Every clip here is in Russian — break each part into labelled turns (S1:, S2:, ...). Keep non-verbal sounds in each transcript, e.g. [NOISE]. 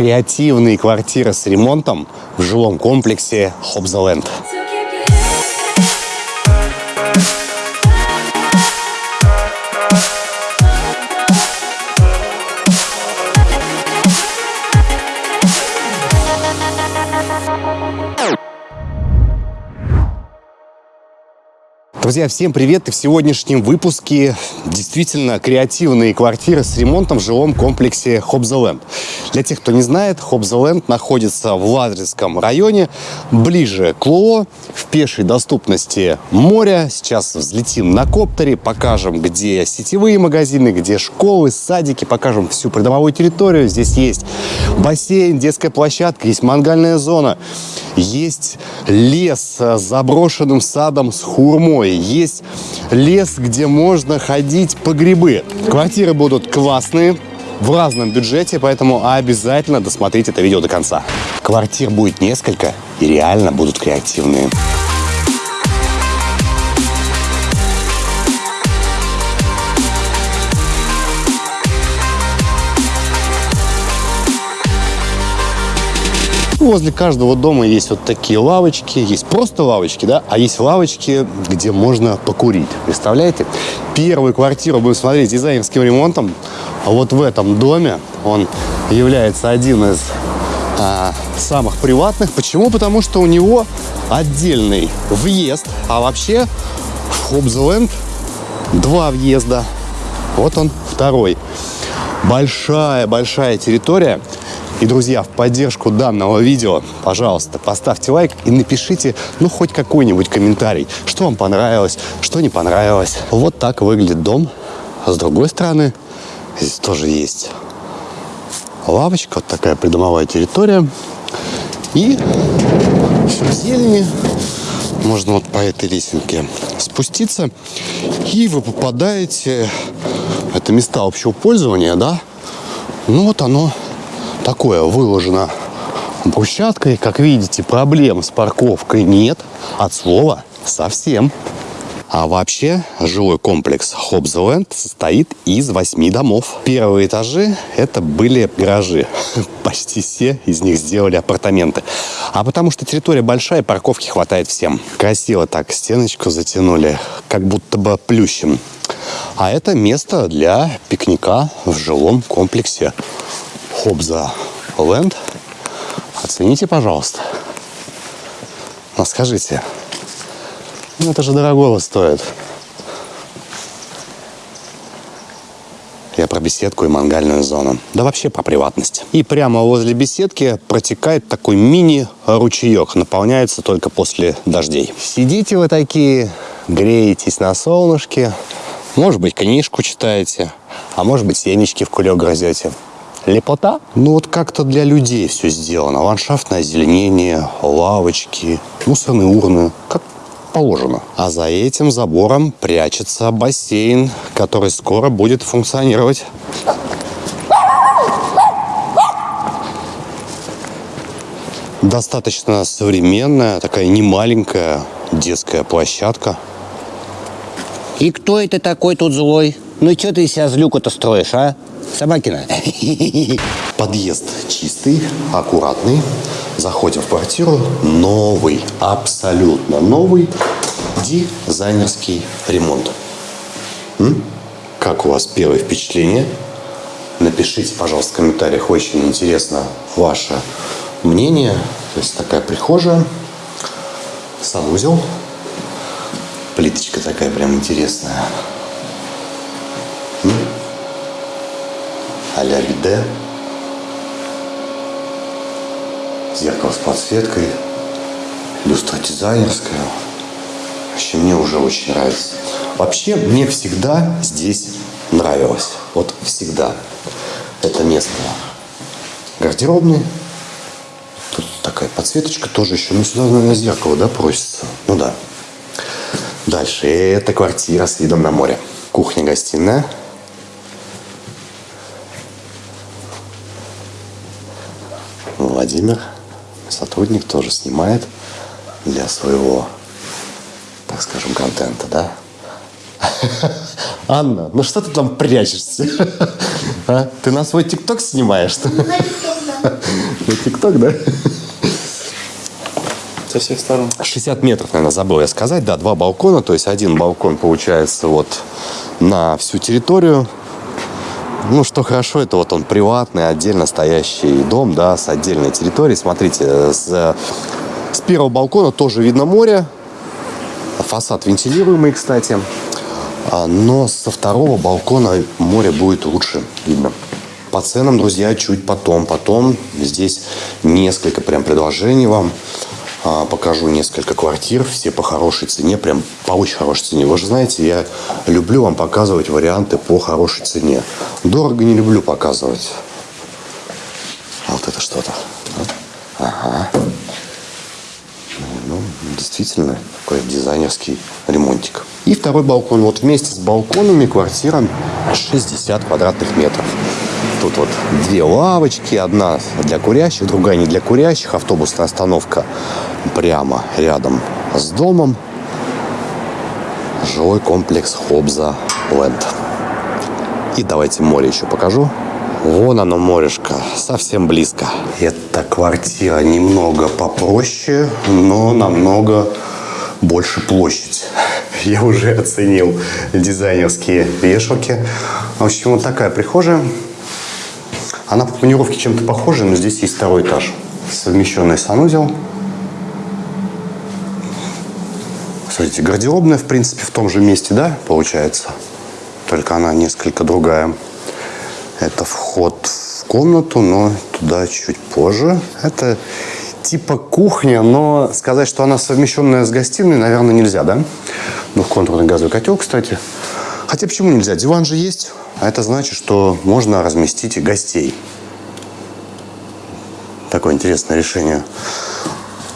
S1: Креативные квартиры с ремонтом в жилом комплексе Хобзаленд. Друзья, всем привет! И в сегодняшнем выпуске действительно креативные квартиры с ремонтом в жилом комплексе Хобзаленд. Для тех, кто не знает, Хобзаленд находится в Лазаревском районе, ближе к Луо, в пешей доступности моря. Сейчас взлетим на коптере, покажем, где сетевые магазины, где школы, садики, покажем всю придомовую территорию. Здесь есть бассейн, детская площадка, есть мангальная зона, есть лес с заброшенным садом с хурмой, есть лес, где можно ходить по грибы. Квартиры будут классные, в разном бюджете, поэтому обязательно досмотрите это видео до конца. Квартир будет несколько и реально будут креативные. Возле каждого дома есть вот такие лавочки. Есть просто лавочки, да, а есть лавочки, где можно покурить. Представляете? Первую квартиру будем смотреть дизайнерским ремонтом. А вот в этом доме он является один из а, самых приватных. Почему? Потому что у него отдельный въезд. А вообще в Хобзленд два въезда. Вот он второй. Большая-большая территория. И, друзья, в поддержку данного видео, пожалуйста, поставьте лайк и напишите, ну, хоть какой-нибудь комментарий, что вам понравилось, что не понравилось. Вот так выглядит дом. А с другой стороны, здесь тоже есть лавочка, вот такая придомовая территория. И все в зелени. Можно вот по этой лесенке спуститься. И вы попадаете... Это места общего пользования, да? Ну вот оно такое выложено брусчаткой. Как видите, проблем с парковкой нет. От слова совсем. А вообще жилой комплекс Хобзленд состоит из восьми домов. Первые этажи это были гаражи. [LAUGHS] Почти все из них сделали апартаменты. А потому что территория большая, парковки хватает всем. Красиво так стеночку затянули, как будто бы плющем. А это место для пикника в жилом комплексе Хобза Ленд. Оцените, пожалуйста. Но скажите, ну это же дорогого стоит. Я про беседку и мангальную зону. Да вообще про приватность. И прямо возле беседки протекает такой мини-ручеек. Наполняется только после дождей. Сидите вы такие, греетесь на солнышке. Может быть, книжку читаете. А может быть, семечки в кулек грозете. Лепота? Ну вот как-то для людей все сделано. Ландшафтное озеленение, лавочки, мусорные урны. Как положено. А за этим забором прячется бассейн, который скоро будет функционировать. Достаточно современная, такая немаленькая детская площадка.
S2: И кто это такой тут злой? Ну что ты из себя злюку-то строишь, а? Собакина. [LAUGHS]
S1: Подъезд чистый, аккуратный. Заходим в квартиру. Новый, абсолютно новый дизайнерский ремонт. М? Как у вас первое впечатление? Напишите, пожалуйста, в комментариях. Очень интересно ваше мнение. То есть такая прихожая, санузел. Плиточка такая прям интересная. А-ля биде. Зеркало с подсветкой. Люстра дизайнерская. Вообще мне уже очень нравится. Вообще мне всегда здесь нравилось. Вот всегда. Это место гардеробный. Тут такая подсветочка тоже еще. Ну, сюда, наверное, зеркало, да, просится? Ну, да. Дальше. Это квартира с видом на море. Кухня-гостиная. Владимир, сотрудник, тоже снимает для своего, так скажем, контента, да? [LAUGHS] Анна, ну что ты там прячешься? [LAUGHS] А? Ты на свой ТикТок снимаешь? [LAUGHS] тик-ток, да?
S3: Со всех сторон.
S1: 60 метров, наверное, забыл я сказать. Да, два балкона. То есть один балкон получается вот на всю территорию. Ну, что хорошо, это вот он приватный, отдельно стоящий дом, да, с отдельной территорией. Смотрите, с, с первого балкона тоже видно море. Фасад вентилируемый, кстати. А, Но со второго балкона море будет лучше видно. По ценам, друзья, чуть потом. Потом здесь несколько прям предложений вам. А, Покажу несколько квартир, все по хорошей цене, прям по очень хорошей цене. Вы же знаете, я люблю вам показывать варианты по хорошей цене. Дорого не люблю показывать. А вот это что-то. Ага. Ну, действительно, такой дизайнерский ремонтик. И второй балкон. Вот вместе с балконами квартира 60 квадратных метров. Тут вот две лавочки, одна для курящих, другая не для курящих. Автобусная остановка прямо рядом с домом. Жилой комплекс Хобза Ленд. И давайте море еще покажу. Вон оно, морешко, совсем близко. Эта квартира немного попроще, но намного больше площадь. Я уже оценил дизайнерские вешалки. В общем, вот такая прихожая. Она по планировке чем-то похожа, но здесь есть второй этаж. Совмещенный санузел. Смотрите, гардеробная, в принципе, в том же месте, да, получается? Только она несколько другая. Это вход в комнату, но туда чуть позже. Это типа кухня, но сказать, что она совмещенная с гостиной, наверное, нельзя, да? Ну, контурный газовый котел, кстати. Хотя почему нельзя? Диван же есть, а это значит, что можно разместить и гостей. Такое интересное решение.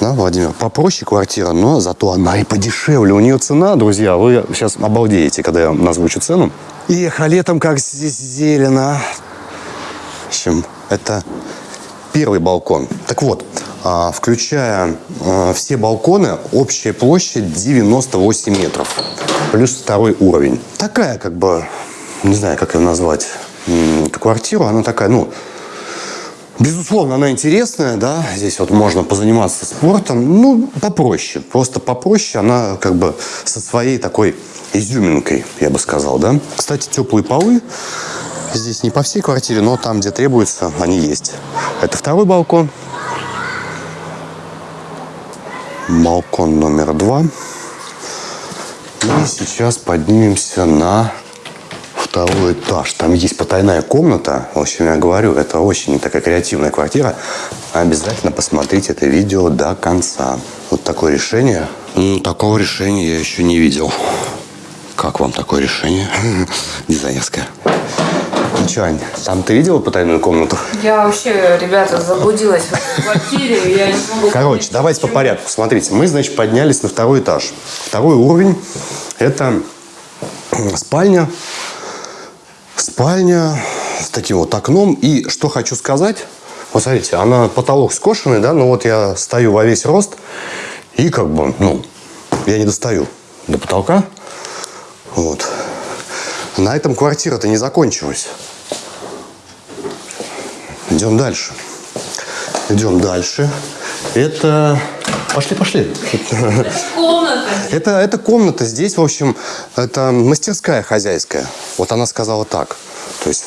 S1: Да, Владимир, попроще квартира, но зато она и подешевле. У нее цена, друзья, вы сейчас обалдеете, когда я назвучу цену. Эх, а летом как здесь зелено. В общем, это первый балкон. Так вот, а, включая а, все балконы, общая площадь 98 метров. Плюс второй уровень. Такая, как бы, не знаю, как ее назвать, эту квартиру. Она такая, ну, Безусловно, она интересная, да, здесь вот можно позаниматься спортом, ну, попроще, просто попроще, она как бы со своей такой изюминкой, я бы сказал, да. Кстати, теплые полы здесь не по всей квартире, но там, где требуется, они есть. Это второй балкон. Балкон номер два. И сейчас поднимемся на второй этаж. Там есть потайная комната. В общем, я говорю, это очень такая креативная квартира. Обязательно посмотрите это видео до конца. Вот такое решение. Ну, такого решения я еще не видел. Как вам такое решение? [LAUGHS] Дизайнерское. Ну что, Ань, там ты видела потайную комнату?
S4: Я вообще, ребята, заблудилась в квартире. Я не могу
S1: Короче, давайте по порядку. Смотрите, мы, значит, поднялись на второй этаж. Второй уровень – это спальня. Спальня с таким вот окном. И что хочу сказать. Вот смотрите, она потолок скошенный, да, ну вот я стою во весь рост. И как бы, ну, я не достаю до потолка. Вот. На этом квартира-то не закончилась. Идем дальше. Идем дальше. Это... Пошли, пошли.
S4: Комната.
S1: Это, это комната. Здесь, в общем, это мастерская хозяйская. Вот она сказала так. То есть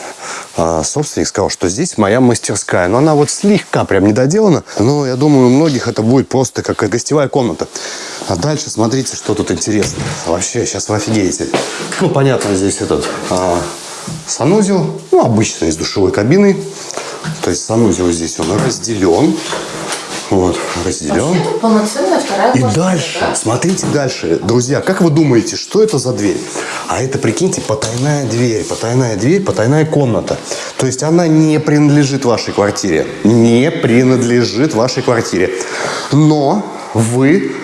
S1: а, собственник сказал, что здесь моя мастерская. Но она вот слегка прям не доделана. Но я думаю, у многих это будет просто как гостевая комната. А дальше смотрите, что тут интересно. Вообще, сейчас вы офигеете. Ну, понятно, здесь этот а, санузел. Ну, обычный, с душевой кабиной. То есть санузел здесь он разделен. Вот, разделен.
S4: Полноценная вторая
S1: И
S4: квартира,
S1: дальше,
S4: да?
S1: смотрите дальше. Друзья, как вы думаете, что это за дверь? А это, прикиньте, потайная дверь, потайная дверь, потайная комната. То есть она не принадлежит вашей квартире. Не принадлежит вашей квартире. Но вы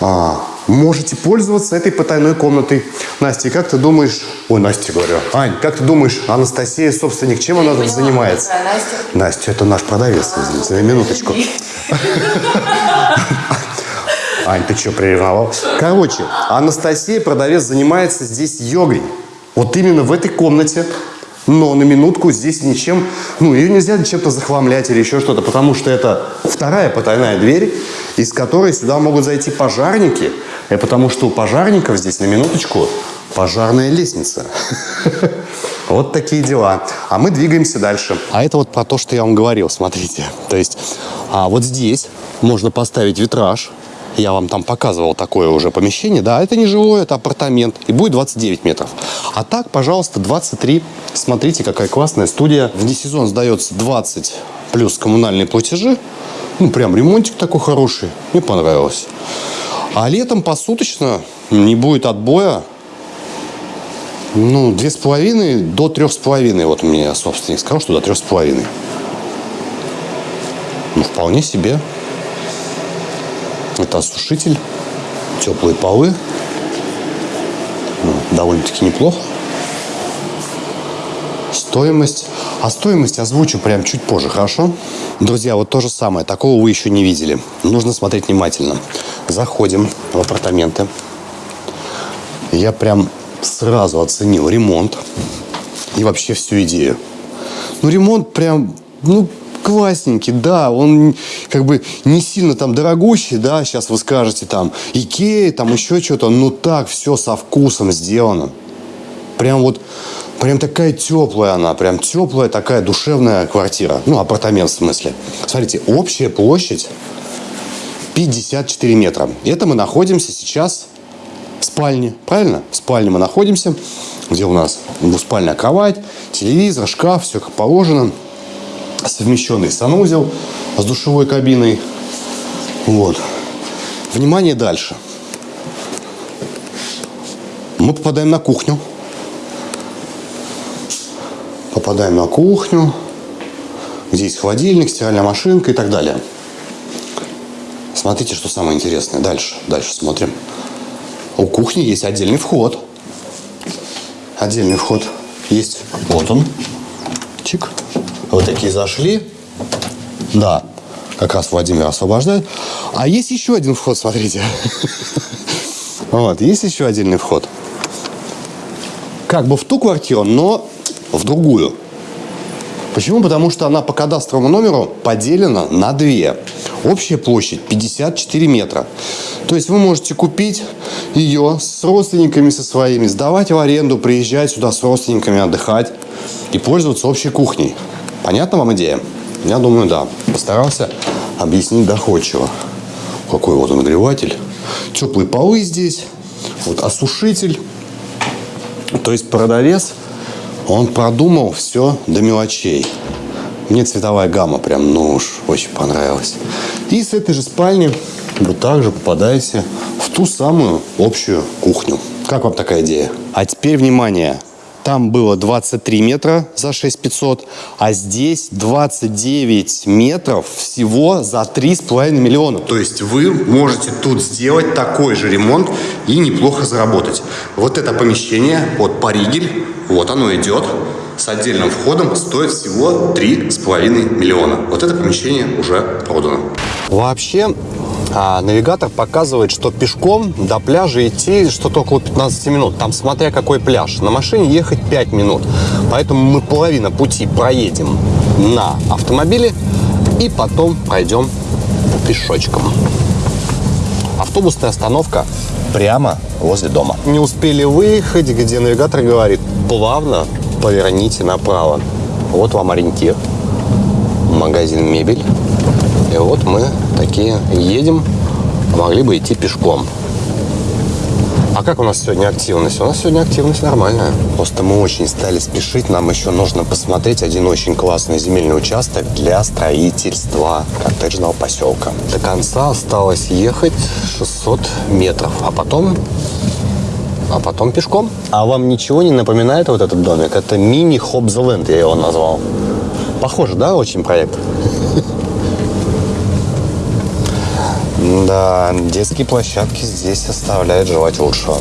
S1: а, можете пользоваться этой потайной комнатой. Настя, как ты думаешь... Ой, Настя, говорю. Ань, как ты думаешь, Анастасия, собственник, чем она тут занимается?
S4: Настя.
S1: Настя, это наш продавец, извините, на минуточку. [LAUGHS] Ань, ты что, прервал? Короче, Анастасия, продавец, занимается здесь йогой. Вот именно в этой комнате. Но на минутку здесь ничем, ну, ее нельзя чем-то захламлять или еще что-то, потому что это вторая потайная дверь, из которой сюда могут зайти пожарники, и потому что у пожарников здесь, на минуточку, пожарная лестница. [LAUGHS] Вот такие дела. А мы двигаемся дальше. А это вот про то, что я вам говорил, смотрите. То есть а вот здесь можно поставить витраж, я вам там показывал такое уже помещение. Да, это не живое, это апартамент. И будет 29 метров. А так, пожалуйста, 23. Смотрите, какая классная студия. Вне сезон сдается 20 плюс коммунальные платежи. Ну, прям ремонтик такой хороший. Мне понравилось. А летом посуточно не будет отбоя. Ну, две с половиной до трех с половиной. Вот мне собственник сказал, что до трех с половиной. Ну, вполне себе. Это осушитель, теплые полы. Ну, довольно-таки неплохо. Стоимость. А стоимость озвучу прям чуть позже, хорошо? Друзья, вот то же самое. Такого вы еще не видели. Нужно смотреть внимательно. Заходим в апартаменты. Я прям сразу оценил ремонт и вообще всю идею. Ну, ремонт прям, ну, классненький, да, он как бы не сильно там дорогущий, да, сейчас вы скажете там Икея, там еще что-то, но так все со вкусом сделано. Прям вот, прям такая теплая она, прям теплая такая душевная квартира, ну, апартамент в смысле. Смотрите, общая площадь 54 метра. Это мы находимся сейчас в спальне, правильно? В спальне мы находимся, где у нас двуспальная кровать, телевизор, шкаф, все как положено – совмещенный санузел с душевой кабиной. Вот. Внимание дальше. Мы попадаем на кухню. Попадаем на кухню, где есть холодильник, стиральная машинка и так далее. Смотрите, что самое интересное. Дальше, дальше смотрим. У кухни есть отдельный вход. Отдельный вход есть. Вот он. Чик. Вот такие зашли. Да, как раз Владимир освобождает. А есть еще один вход, смотрите. [LAUGHS] Вот, есть еще отдельный вход. Как бы в ту квартиру, но в другую. Почему? Потому что она по кадастровому номеру поделена на две. Общая площадь 54 метра. То есть вы можете купить ее с родственниками со своими, сдавать в аренду, приезжать сюда с родственниками отдыхать и пользоваться общей кухней. Понятна вам идея? Я думаю, да. Постарался объяснить доходчиво. Какой вот он нагреватель. Теплые полы здесь. Вот осушитель. То есть продавец, он продумал все до мелочей. Мне цветовая гамма прям, ну уж, очень понравилась. И с этой же спальни вы также попадаете в ту самую общую кухню. Как вам такая идея? А теперь внимание. Там было 23 метра за 6500, а здесь 29 метров всего за 3,5 миллиона. То есть вы можете тут сделать такой же ремонт и неплохо заработать. Вот это помещение, вот Паригель, вот оно идет с отдельным входом стоит всего 3,5 миллиона. Вот это помещение уже продано. Вообще, а навигатор показывает, что пешком до пляжа идти что-то около 15 минут. Там смотря какой пляж. На машине ехать 5 минут. Поэтому мы половину пути проедем на автомобиле и потом пройдем пешочком. Автобусная остановка прямо возле дома. Не успели выехать, где навигатор говорит, плавно поверните направо. Вот вам ориентир. Магазин мебель. И вот мы такие едем, могли бы идти пешком. А как у нас сегодня активность? У нас сегодня активность нормальная. Просто мы очень стали спешить. Нам еще нужно посмотреть один очень классный земельный участок для строительства коттеджного поселка. До конца осталось ехать 600 метров. А потом а потом пешком. А вам ничего не напоминает вот этот домик? Это мини Хобзеленд, я его назвал. Похоже, да, очень проект? Да, детские площадки здесь оставляют желать лучшего.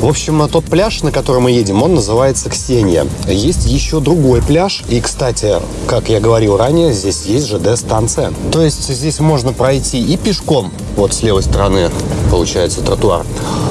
S1: В общем, тот пляж, на который мы едем, он называется Ксения. Есть еще другой пляж. И, кстати, как я говорил ранее, здесь есть ЖД-станция. То есть здесь можно пройти и пешком Вот с левой стороны получается тротуар.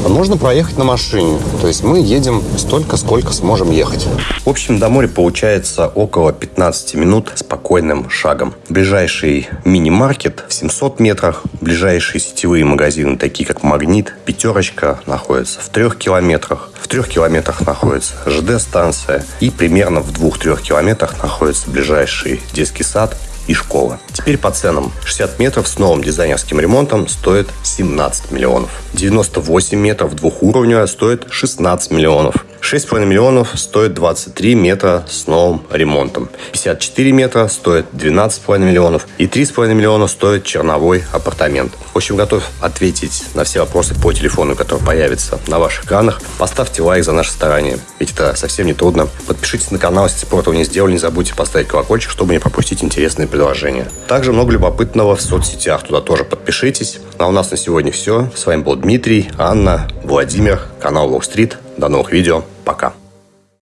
S1: Можно проехать на машине. То есть мы едем столько, сколько сможем ехать. В общем, до моря получается около 15 минут спокойным шагом. Ближайший мини-маркет в 700 метрах. Ближайшие сетевые магазины, такие как «Магнит», «Пятерочка» находятся в трех километрах. В трех километрах находится ЖД-станция. И примерно в двух-трех километрах находится ближайший детский сад и школа. Теперь по ценам. 60 метров с новым дизайнерским ремонтом стоит 17 миллионов. 98 метров двухуровневая стоит 16 миллионов. 6,5 миллионов стоит 23 метра с новым ремонтом. 54 метра стоит 12,5 миллионов. И 3,5 миллиона стоит черновой апартамент. В общем, готов ответить на все вопросы по телефону, который появится на ваших экранах. Поставьте лайк за наше старание, ведь это совсем не трудно. Подпишитесь на канал, если спорт вы не сделали. Не забудьте поставить колокольчик, чтобы не пропустить интересные предложения. Также много любопытного в соцсетях. Туда тоже подпишитесь. А у нас на сегодня все. С вами был Дмитрий, Анна, Владимир, канал Wall Street. До новых видео. Пока.